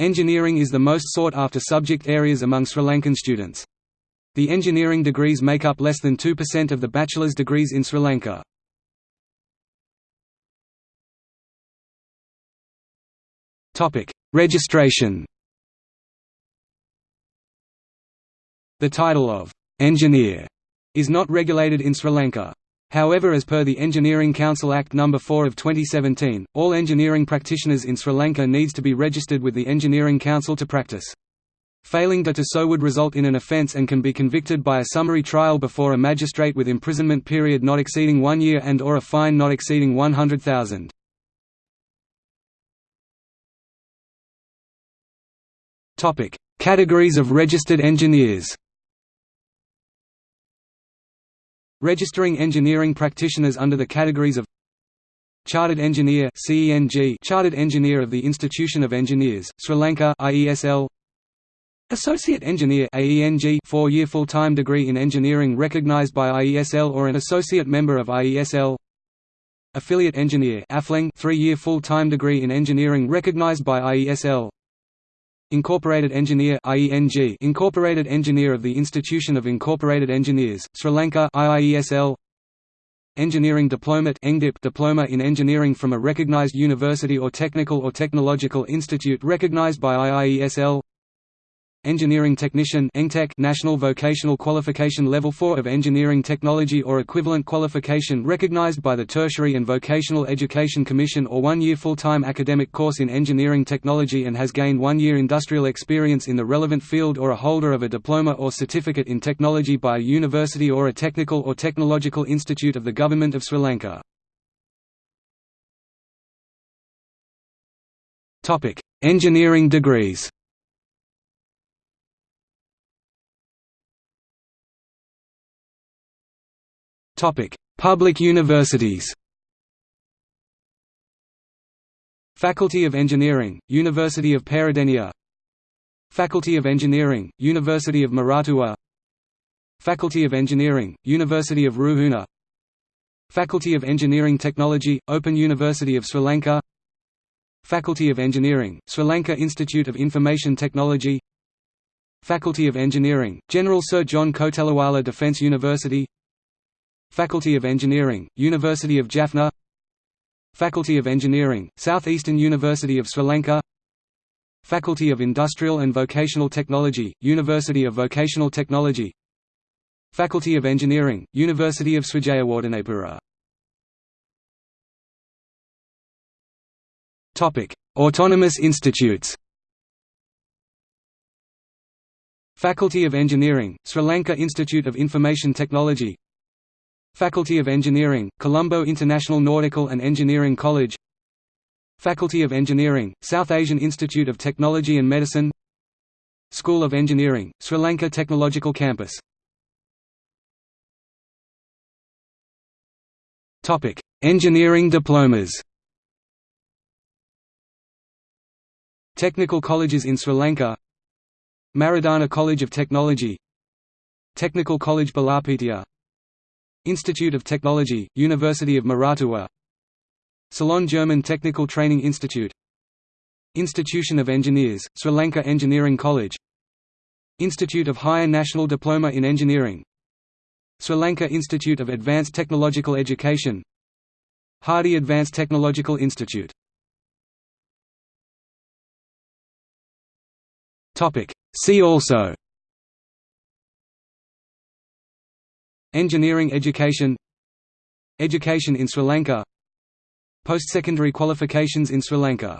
Engineering is the most sought-after subject areas among Sri Lankan students. The engineering degrees make up less than 2% of the bachelor's degrees in Sri Lanka. Registration The title of «engineer» is not regulated in Sri Lanka. However as per the Engineering Council Act No. 4 of 2017, all engineering practitioners in Sri Lanka needs to be registered with the Engineering Council to practice. Failing to do so would result in an offence and can be convicted by a summary trial before a magistrate with imprisonment period not exceeding one year and or a fine not exceeding 100,000. Categories of registered engineers Registering engineering practitioners under the categories of Chartered Engineer Chartered Engineer of the Institution of Engineers, Sri Lanka IESL Associate Engineer AENG 4-year full-time degree in engineering recognized by IESL or an associate member of IESL Affiliate Engineer AFLENG 3-year full-time degree in engineering recognized by IESL Incorporated Engineer IENG Incorporated Engineer of the Institution of Incorporated Engineers, Sri Lanka IIESL Engineering Diplomate Diploma in Engineering from a recognized university or technical or technological institute recognized by IIESL Engineering Technician National Vocational Qualification Level 4 of Engineering Technology or equivalent qualification recognized by the Tertiary and Vocational Education Commission or one-year full-time academic course in engineering technology and has gained one-year industrial experience in the relevant field or a holder of a diploma or certificate in technology by a university or a technical or technological institute of the Government of Sri Lanka. Engineering degrees Public universities. Faculty of Engineering, University of Peradeniya Faculty of Engineering, University of Moratuwa Faculty of Engineering, University of Ruhuna Faculty of Engineering Technology, Open University of Sri Lanka Faculty of Engineering, Sri Lanka Institute of Information Technology Faculty of Engineering, General Sir John Kotelawala Defence University Faculty of Engineering, University of Jaffna. Faculty of Engineering, Southeastern University of Sri Lanka. Faculty of Industrial and Vocational Technology, University of Vocational Technology. Faculty of Engineering, University of Sri Jayewardenepura Autonomous institutes. Faculty of Engineering, Sri Lanka Institute of Information Technology Faculty of Engineering, Colombo International Nautical and Engineering College. Faculty of Engineering, South Asian Institute of Technology and Medicine. School of Engineering, Sri Lanka Technological Campus. Engineering diplomas. Technical colleges in Sri Lanka. Maradana College of Technology. Technical College Balapitiya Institute of Technology, University of Moratuwa Ceylon German Technical Training Institute. Institution of Engineers, Sri Lanka Engineering College. Institute of Higher National Diploma in Engineering. Sri Lanka Institute of Advanced Technological Education. Hardy Advanced Technological Institute. See also Engineering education. Education in Sri Lanka. Post-secondary qualifications in Sri Lanka